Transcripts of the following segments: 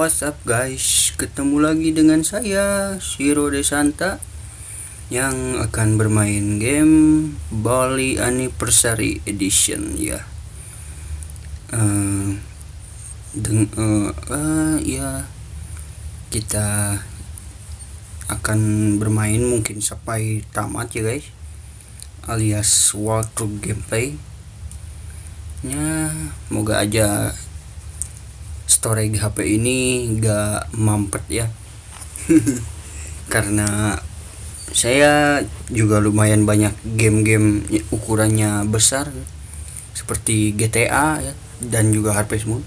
Yo, what's up guys? Ketemu lagi dengan saya, Shiro Desanta yang akan bermain game Bali Anniversary Edition ya. Uh, deng uh, uh, ya kita akan bermain mungkin sampai tamat ya guys alias walkthrough gameplay ya moga aja storage HP ini gak mampet ya. Karena saya juga lumayan banyak game-game ukurannya besar seperti GTA ya dan juga Harvest Moon.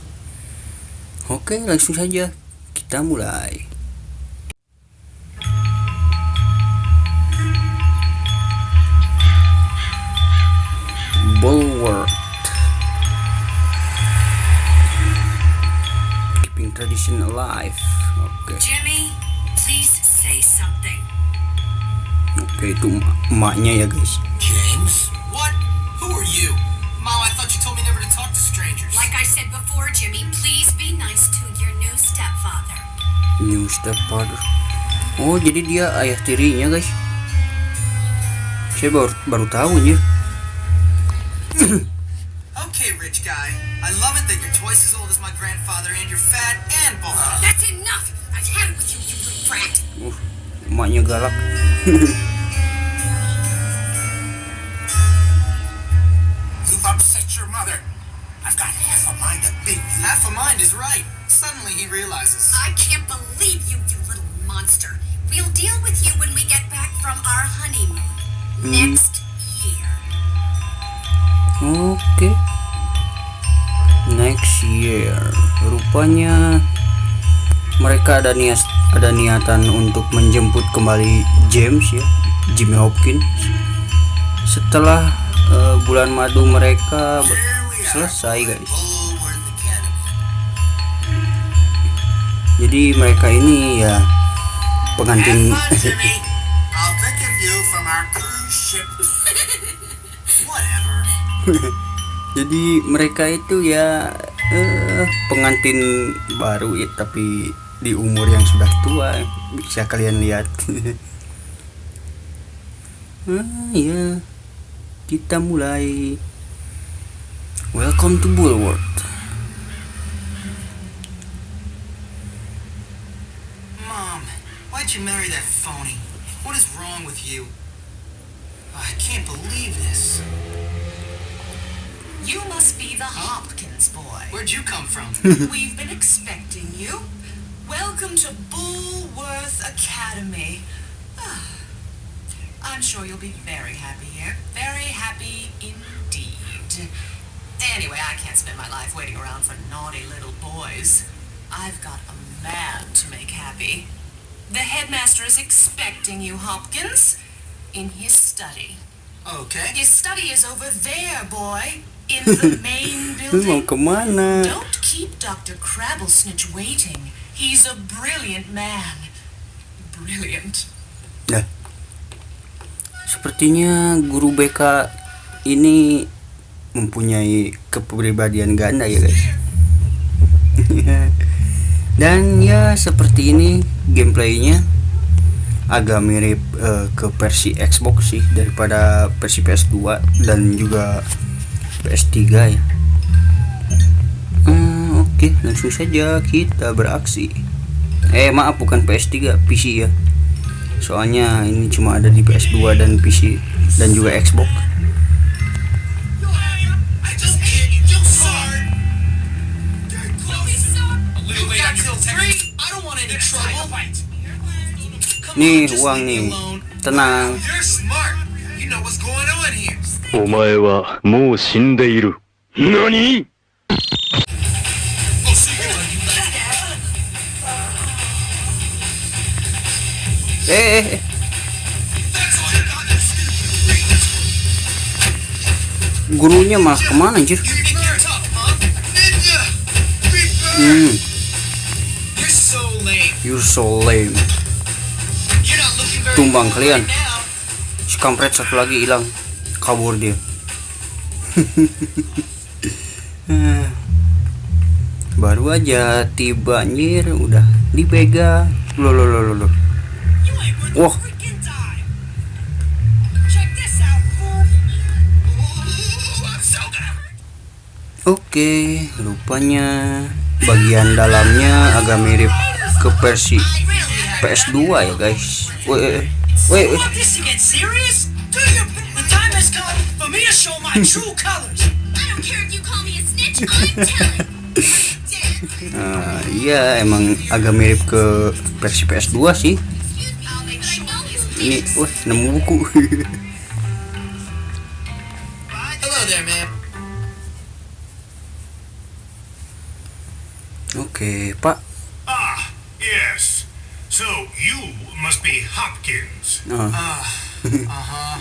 Oke langsung saja kita mulai. Bulwark tradition alive oke Jimmy, please say something. oke itu emaknya ya guys James? What? Who are you? Mom, I thought you told me never to talk to strangers. Like I said before, Jimmy, please be nice to your new stepfather. new stepfather oh jadi dia ayah tirinya guys saya baru baru tahu ya guy. I love it that you're twice as old as my grandfather and you're fat and bald. That's enough! I've had it with you, you little brat! uh, emaknya galak You've upset your mother. I've got half a mind to beat you. Half a mind is right. Suddenly he realizes. I can't believe you, you little monster. We'll deal with you when we get back from our honeymoon. Next year. oke next year rupanya mereka ada niat ada niatan untuk menjemput kembali James ya Jimmy Hopkins setelah eh, bulan madu mereka selesai guys jadi mereka ini ya pengantin. Whatever. jadi mereka itu ya eh, pengantin baru ya tapi di umur yang sudah tua bisa kalian lihat ah ya kita mulai welcome to Bulwark Mom, why'd you marry that phony? What is wrong with you? I can't believe this. You must be the Hopkins boy. Where'd you come from? We've been expecting you. Welcome to Bullworth Academy. Ah, I'm sure you'll be very happy here. Very happy indeed. Anyway, I can't spend my life waiting around for naughty little boys. I've got a man to make happy. The headmaster is expecting you, Hopkins, in his study. okay. His study is over there, boy, in the main lu mau ke mana Don't keep Dr. Crabblesnitch waiting. He's a brilliant man. Brilliant. Nah, sepertinya guru BK ini mempunyai kepribadian ganda ya guys. Dan ya seperti ini gameplaynya agak mirip eh, ke versi Xbox sih daripada versi PS2 dan juga PS3 ya. Hmm, Oke, langsung saja kita beraksi. Eh maaf bukan PS3, PC ya soalnya ini cuma ada di PS2 dan PC dan juga Xbox nih uang nih tenang お前はもう死んでいる。何 Oh, so you're gonna eh, eh, eh. That's all you got. That's gurunya malah kemana anjir You think you're tough, huh? Ninja. Reaper. hmm, You're so lame. you're so lame You're not looking very Tumbang cool kalian. right now. si kampret satu lagi hilang kabur dia. Baru aja tiba anjir udah dipegang lo lo lo lo lo. Wah. oke rupanya bagian dalamnya agak mirip ke versi PS2 ya guys. Weh You want this has come for me to show my true colors. I don't care if you call me a snitch, I'm telling. Nah, iya emang agak mirip ke versi PS2 sih ini wah nemu buku oke pak Ah, yes. So you must be Hopkins. Ah, Uh-huh.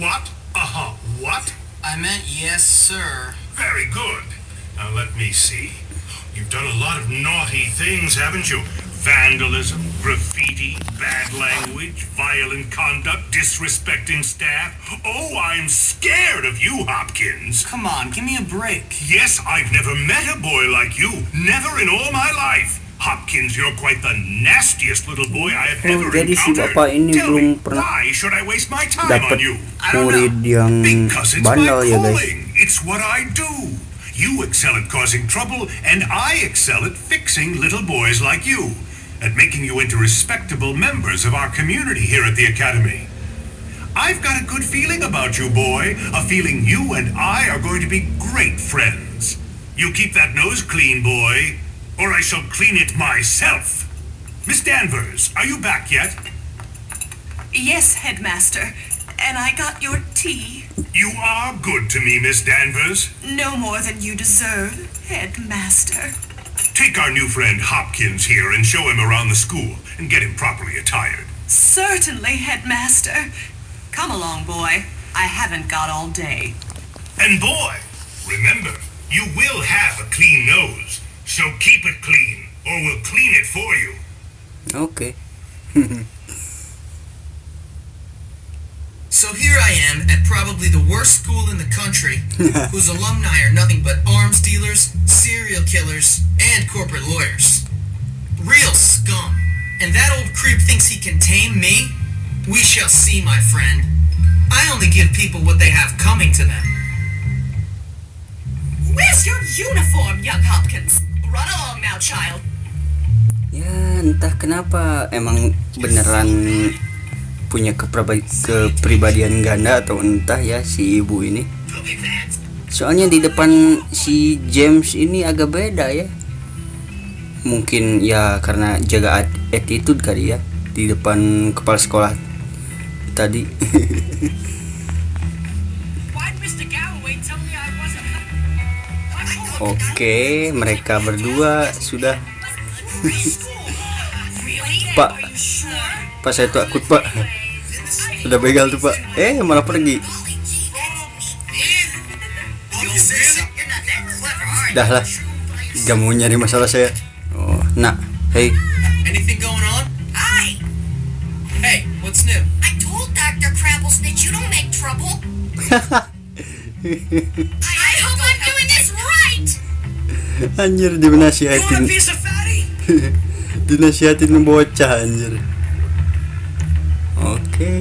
What? Uh-huh. What? I meant yes, sir. Very good. Now let me see. You've done a lot of naughty things, haven't you? Vandalism, graffiti, bad language, violent conduct, disrespecting staff. Oh, I'm scared of you, Hopkins. Come on, give me a break. Yes, I've never met a boy like you. Never in all my life. Hopkins, you're quite the nastiest little boy I have ever jadi si bapak ini Tell belum pernah why should I waste my time dapat on you? murid yang Because it's bandel my ya guys. It's what I do. You excel at causing trouble, and I excel at fixing little boys like you, at making you into respectable members of our community here at the Academy. I've got a good feeling about you, boy. A feeling you and I are going to be great friends. You keep that nose clean, boy, or I shall clean it myself. Miss Danvers, are you back yet? Yes, headmaster. And I got your tea. You are good to me, Miss Danvers. No more than you deserve, headmaster. Take our new friend Hopkins here and show him around the school and get him properly attired. Certainly, headmaster. Come along, boy. I haven't got all day. And boy, remember, you will have a clean nose, so keep it clean, or we'll clean it for you. Okay. So here I am at probably the worst school in the country, whose alumni are nothing but arms dealers, serial killers, and corporate lawyers. Real scum. And that old creep thinks he can tame me? We shall see, my friend. I only give people what they have coming to them. Where's your uniform, young Hopkins? Run along now, child. ya entah kenapa emang beneran punya kepribadian ganda atau entah ya si ibu ini. Soalnya di depan si James ini agak beda ya. Mungkin ya karena jaga at- attitude kali ya di depan kepala sekolah tadi oke mereka berdua sudah? Pak. Pak saya takut pak sudah begal tuh pak eh malah pergi dah lah gak mau nyari masalah saya oh nak hey Anything going on? Hi! Hey, what's new? I told Dr. Crabblesnitch you don't make trouble. anjir dinasihatin dinasihatin bocah anjir oke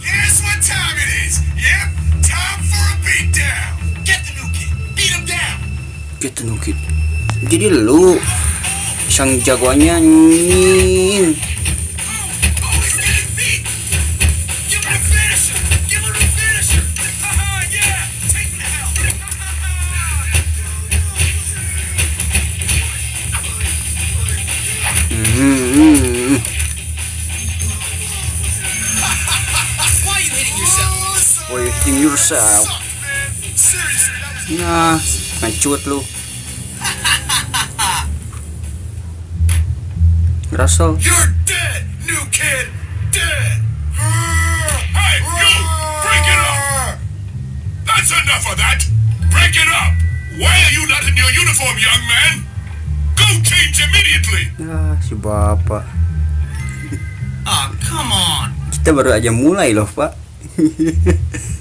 Guess what time it is? Yep, time for a beatdown. Get the new kid. Beat him down. nukit jadi lu sang jagoannya anjing Nah, ngecut lu. Russell, You're dead, new kid. Dead. Hey, you! Break it up! That's enough of that! Break it up! Why are you not in your uniform, young man? Go change immediately! ah si bapak. Oh, come on. Kita baru aja mulai loh pak.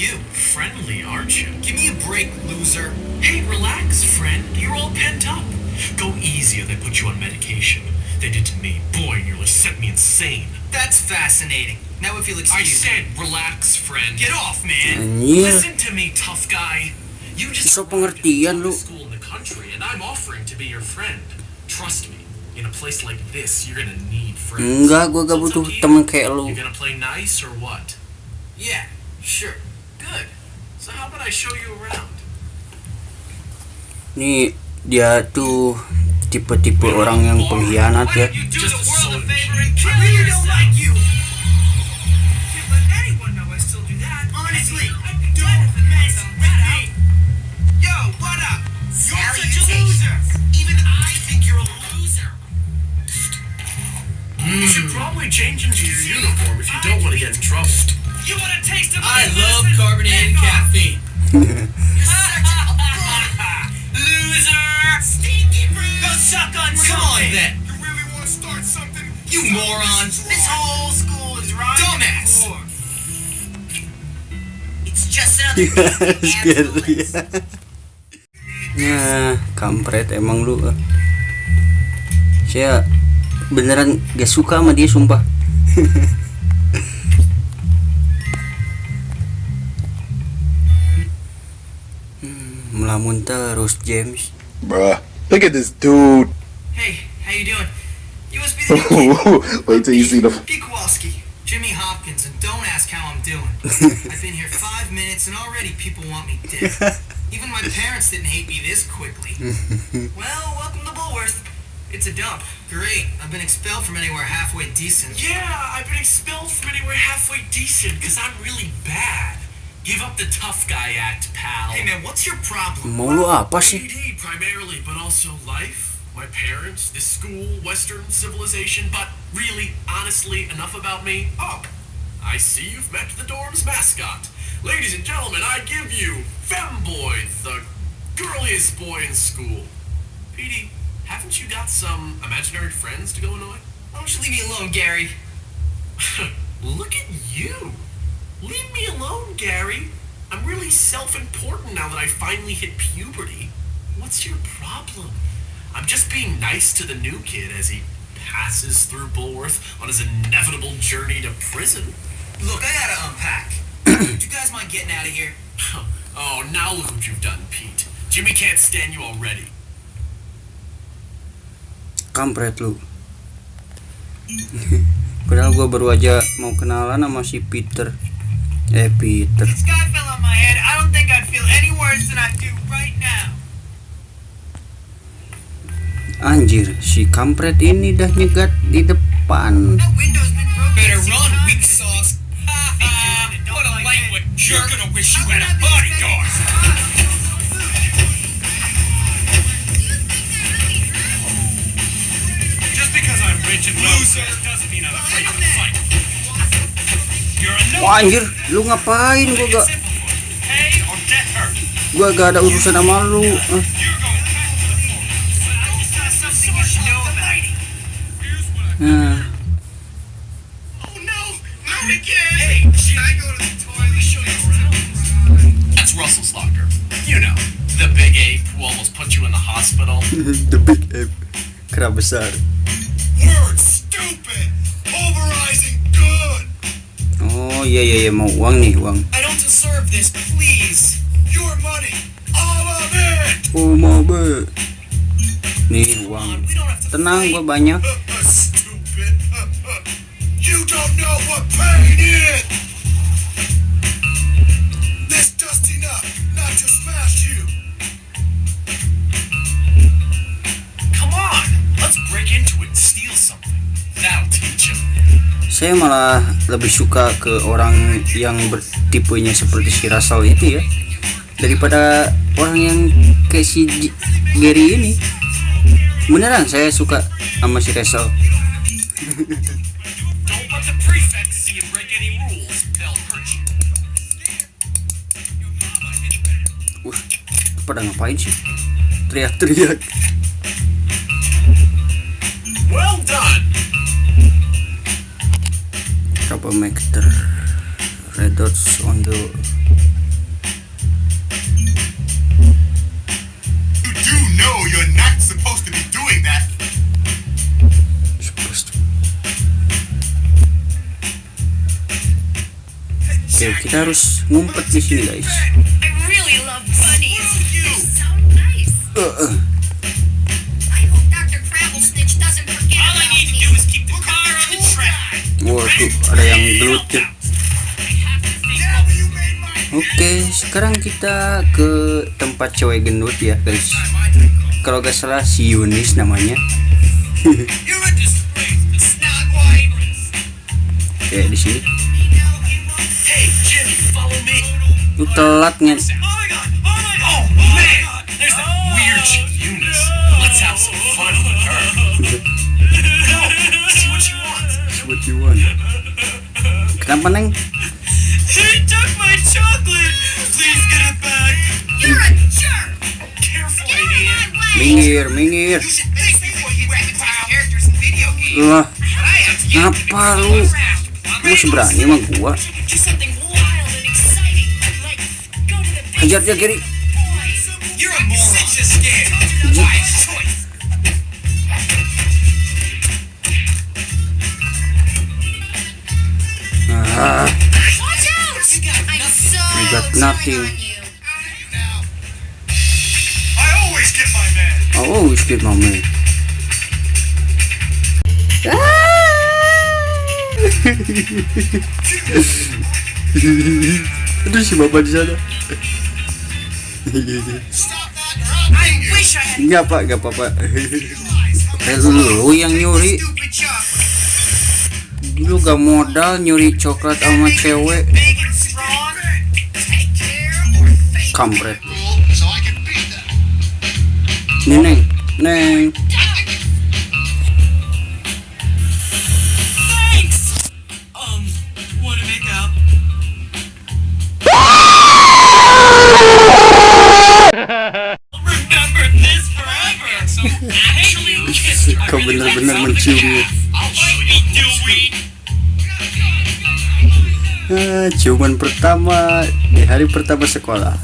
you? Friendly, aren't you? Give me a break, loser. Hey, relax, friend. You're all pent up. Go easy or they put you on medication. They did to me. Boy, nearly sent me insane. That's fascinating. Now if you'll excuse me. I said, relax, friend. Get off, man. Anjir. Listen to me, tough guy. You just So arrived at the pengertian, lu. school in the country, and I'm offering to be your friend. Trust me. In a place like this, you're gonna need friends. Enggak, gua gak So butuh up you. temen kayak lu. You gonna play nice or what? Yeah, sure. Good. So how about I show you around? Nih dia tuh tipe-tipe orang yang pengkhianat ya. You do Just the a world a sword. favor and kill I really don't yourself. like you. Can't let anyone know I still do that. Honestly, don't mess with me. Yo, what up? You're such a loser. Even I think you're a loser. You should probably change into your uniform if you don't want to get in trouble. You want a taste of I love carbonated caffeine. Loser! Stinky breath! Go suck on Come on then. You really want to start something? You moron. This whole school is right. Dumbass. It's just another Scary ya. Nah, kampret emang lu. eh. Saya beneran gak suka sama dia sumpah. Melamun terus James. Bruh, look at this dude. Hey, how you doing? You must be the new kid. Wait till you see the. P. Kowalski, Jimmy Hopkins, and don't ask how I'm doing. I've been here five minutes and already people want me dead. Even my parents didn't hate me this quickly. well, welcome to Bullworth. It's a dump. Great. I've been expelled from anywhere halfway decent. Yeah, I've been expelled from anywhere halfway decent because I'm really bad. Give up the tough guy act, pal. Hey man, what's your problem? Mau lu apa sih? AD primarily, but also life, my parents, this school, Western civilization. But really, honestly, enough about me. Oh, I see you've met the dorm's mascot. Ladies and gentlemen, I give you Femboy, the girliest boy in school. Petey, haven't you got some imaginary friends to go annoy? Why don't you leave me alone, Gary? Look at you. Leave me alone, Gary. I'm really self-important now that I finally hit puberty. What's your problem? I'm just being nice to the new kid as he passes through Bulworth on his inevitable journey to prison. Look, I gotta unpack. Do you guys mind getting out of here? oh, now look what you've done, Pete. Jimmy can't stand you already. Kampret lu. Padahal gua baru aja mau kenalan sama si Peter. Eh Peter. This guy fell on my head. I don't think I'd feel any worse than I do right now. Anjir, si kampret ini dah nyegat di depan. That window's been broken. Better six run, times. weak sauce. What a lightweight You're gonna wish you had a bodyguard. Just because I'm rich and well doesn't mean I'm afraid to fight. Wah anjir, lu ngapain gua gak gua gak ada urusan sama lu. Eh. Nah, the toilet? Show you around. That's Russell's locker. You know, the big ape who almost put you in the hospital. the big ape. Kera besar. Iya iya mau uang nih uang. I don't deserve this, please. Your money! All of it! Oh mau be. Nih uang. We don't have to Tenang gua banyak. Uh, uh, stupid! Uh, you don't know what pain is! This dusty nut, not to smash you! Come on, let's break into it and steal something. That'll teach him. Saya malah lebih suka ke orang yang bertipenya seperti si itu ya daripada orang yang kayak si Gary ini. Beneran saya suka sama si you. Wah, pada ngapain sih? Teriak-teriak. connector red dots on the Oke, okay, kita harus ngumpet di sini, guys. I really Uh, uh. Ada yang gelut ya. Oke, sekarang kita ke tempat cewek gendut ya, guys. Kalau gak salah si Yunis namanya. Kayak di sini. Telat nge Kenapa neng? He took my chocolate! Please get it back! You're a jerk. Careful, Get out of idiot! my way. Minggir, minggir. Lah, ngapa lu? Lu masih berani sama gua? Hajar dia kiri. You're a so You got turning nothing. on you. I always get my man. I always get my man. Aduh si bapak di sana. Enggak pak, enggak apa-apa. Lu yang nyuri, lu gak modal nyuri coklat sama cewek. Kampret. Nih neng, neng. Thanks. Um, ciuman pertama di hari pertama sekolah.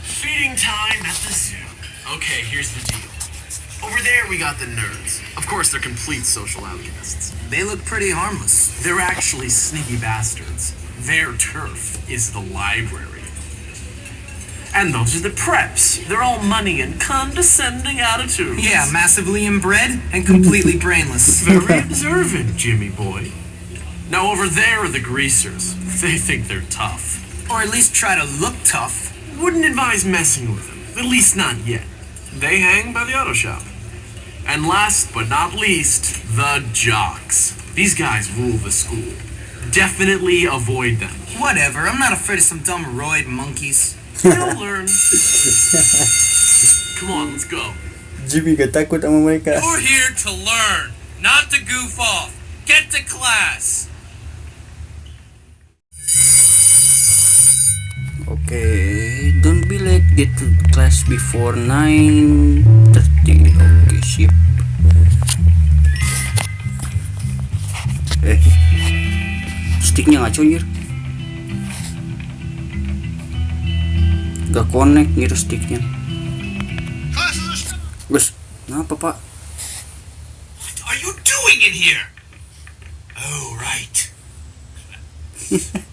Feeding time at the zoo. Okay, here's the deal. Over there, we got the nerds. Of course, they're complete social outcasts. They look pretty harmless. They're actually sneaky bastards. Their turf is the library. And those are the preps. They're all money and condescending attitudes. Yeah, massively inbred and completely brainless. Very observant, Jimmy boy. Now over there are the greasers. They think they're tough. Or at least try to look tough. Wouldn't advise messing with them. At least not yet. They hang by the auto shop. And last but not least, the jocks. These guys rule the school. Definitely avoid them. Whatever, I'm not afraid of some dumb roid monkeys. You'll learn. Come on, let's go. Jimmy gak takut sama mereka. You're here to learn, not to goof off. Get to class. Oke, don't be late. Get to class before 9:30. Oke, siap. Eh, sticknya ngaco anjir. Gak connect gitu sticknya. Gus, kenapa pak? What are you doing in here? Oh, right.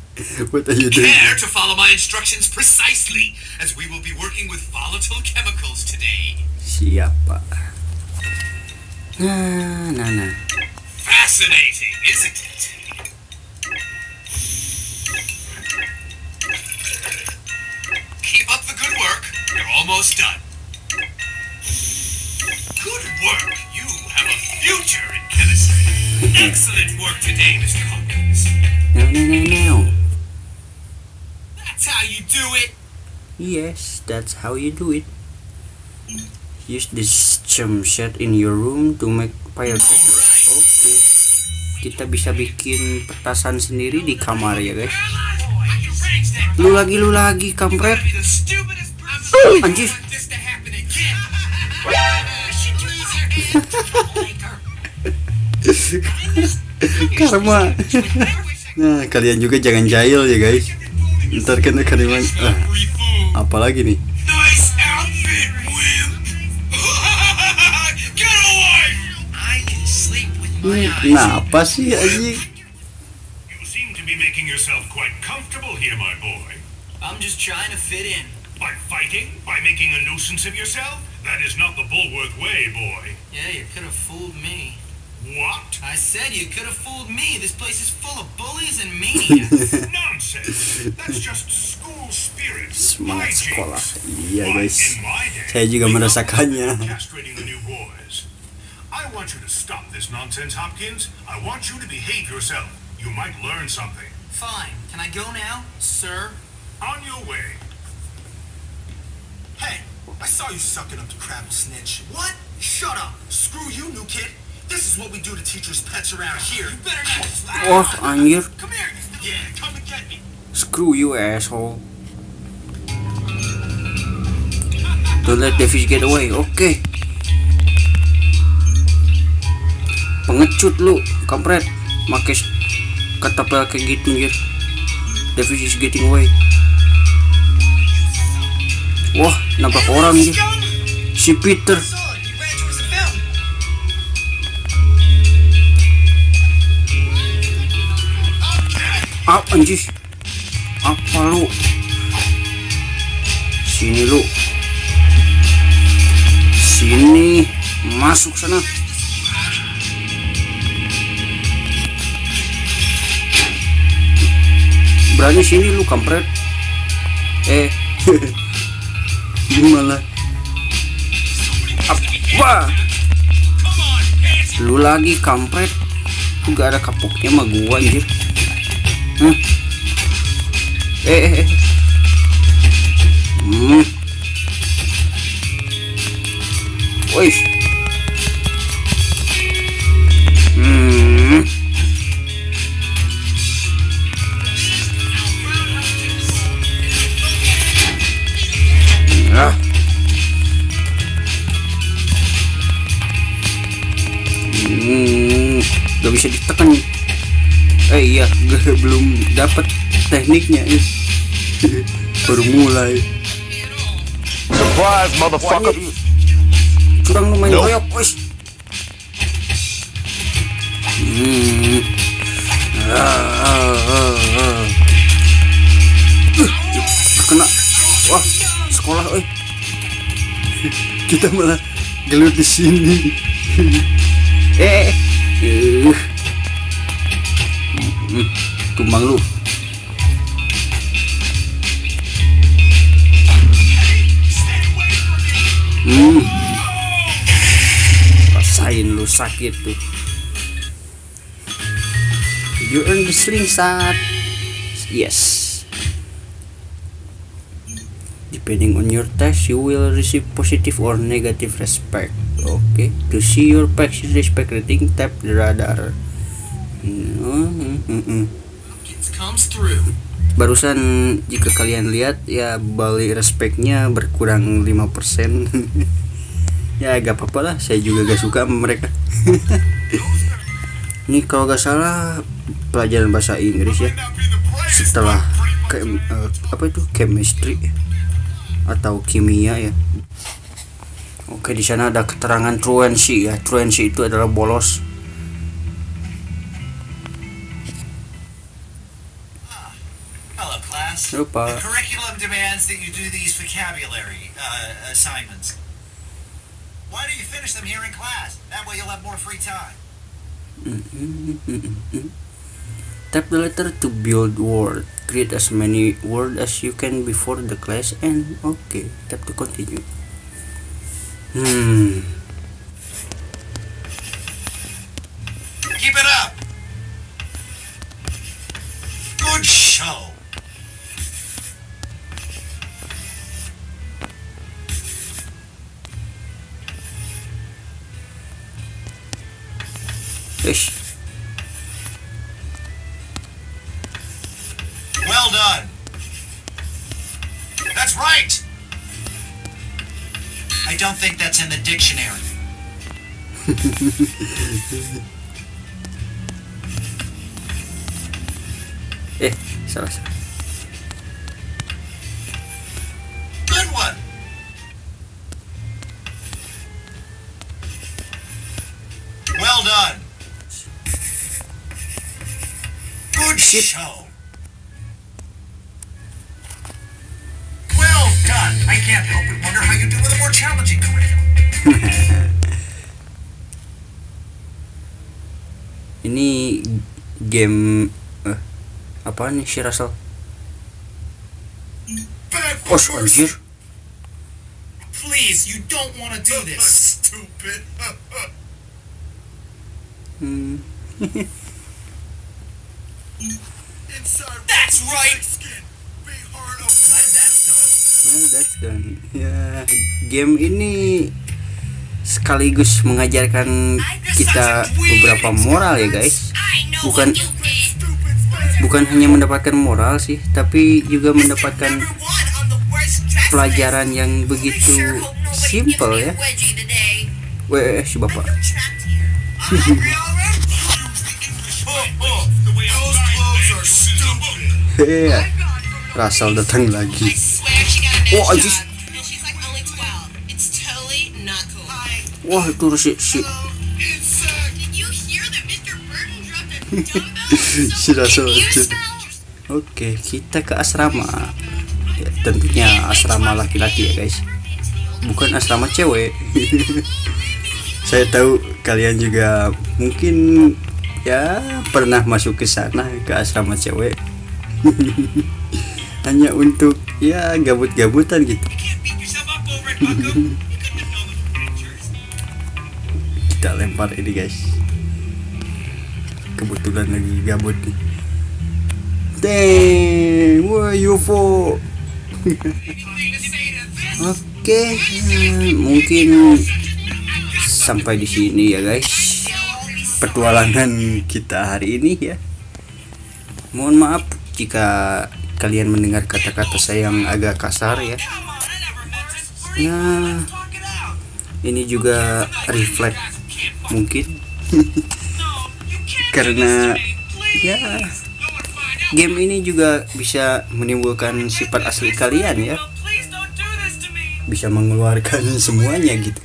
What are you doing? Care to follow my instructions precisely, as we will be working with volatile chemicals today. Siap pak. Nah, nah, nah. Fascinating, isn't it? Almost done. Good work. You have a future in chemistry. Excellent work today, Mr. Hopkins. Now, now, now, now. That's how you do it. Yes, that's how you do it. Use this chum set in your room to make firecracker. Oke. Kita bisa bikin petasan sendiri di kamar ya guys. Lu lagi lu lagi kampret. Anjir. Karma. Nah, kalian juga jangan jahil ya guys. Ntar akan bilang, ah, apalagi nih. With Kenapa sih anjing? You seem to be making yourself quite comfortable here, my boy. I'm just trying to fit in. By fighting? By making a nuisance of yourself? That is not the Bulworth way, boy. Yeah, you could have fooled me. What? I said you could have fooled me. This place is full of bullies and maniacs. Nonsense! That's just school spirit. Semangat Hijinks. sekolah. Iya Why, guys. in my day, Saya juga we merasakannya. castrating the new boys. I want you to stop this nonsense, Hopkins. I want you to behave yourself. You might learn something. Fine. Can I go now, sir? On your way. I saw you sucking up to Crabble Snitch. What? Shut up. Screw you, new kid. This is what we do to teachers' pets around here. You better not. Anjir, Come here. Yeah, come and get me. screw you asshole. Don't let the fish get away. Oke. Pengecut lu, kampret. Make s- ketapel kayak gitu anjir. The fish is getting away. Wah, nabrak orang anjir. Si Peter. Ah, anjir. Apa lu? Sini lu. Sini. Masuk sana. Berani sini lu kampret. Eh. Gimana? Apa? Lu lagi kampret. Lu gak ada kapoknya sama gua anjir. Hmm. Eh, eh, eh. Hmm. Wih. Hmm. Bisa ditekan. Eh iya, gue belum dapat tekniknya. eh. Baru mulai. Surprise, motherfucker! curang lu main Nope. koyok wis hmm. Ah, ah, ah. Uh, kena wah sekolah oi kita malah gelut di sini eh uh. Hmm. Rasain lu sakit tuh. You earn the slingshot yes. Depending on your test you will receive positive or negative respect. Okay? To see your packs respect rating tap the radar. Hmm, hmm, hmm. It comes through. Barusan jika kalian lihat ya balik respeknya berkurang 5% ya gak apa-apa lah saya juga gak suka sama mereka. Ini kalau gak salah pelajaran bahasa Inggris ya. Setelah ke, eh, apa itu? Chemistry atau kimia ya. Oke di sana ada keterangan truancy ya. Truancy itu adalah bolos class. lupa The curriculum demands that you do these vocabulary uh, assignments. Why don't you finish them here in class? That way you'll have more free time. Tap the letter to build word. Create as many word as you can before the class and okay. Tap to continue. Hmm. Ish. Well done. That's right. I don't think that's in the dictionary. Eh, salah shit. show. Well done. I can't help but wonder how you do with a more challenging curriculum. Ini game eh, apa nih si Russell? Oh anjir. Please, you don't want to do this. Stupid. Hmm. That's right. Well, that's done. Ya, game ini sekaligus mengajarkan kita beberapa moral ya guys. Bukan bukan hanya mendapatkan moral sih, tapi juga mendapatkan pelajaran yang begitu simple ya. Weh, si bapak. Hehe, Russell datang lagi. Oh, anjir. Wah, itu si si si Russell itu. Oke, kita ke asrama. Ya, tentunya asrama laki-laki ya, guys. Bukan asrama cewek. Saya tahu kalian juga mungkin ya pernah masuk ke sana ke asrama cewek. Hanya untuk ya gabut-gabutan gitu. Kita lempar ini, guys. Kebetulan lagi gabut nih. Dang, wah UFO. Oke, mungkin sampai di sini ya guys. Petualangan kita hari ini ya. Mohon maaf jika kalian mendengar kata-kata saya yang agak kasar ya. Nah, ini juga refleks mungkin. Karena ya game ini juga bisa menimbulkan sifat asli kalian ya. Bisa mengeluarkan semuanya gitu.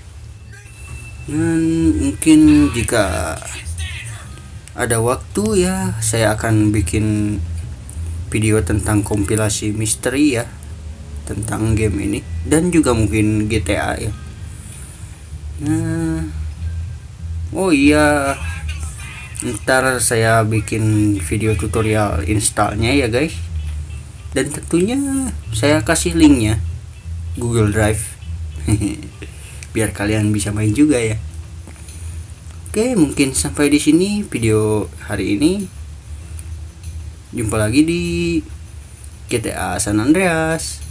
Dan mungkin jika ada waktu ya saya akan bikin video tentang kompilasi misteri ya tentang game ini dan juga mungkin GTA ya. Nah oh iya ntar saya bikin video tutorial installnya ya guys. Dan tentunya saya kasih linknya Google Drive. Biar kalian bisa main juga ya. Oke mungkin sampai di sini video hari ini jumpa lagi di GTA San Andreas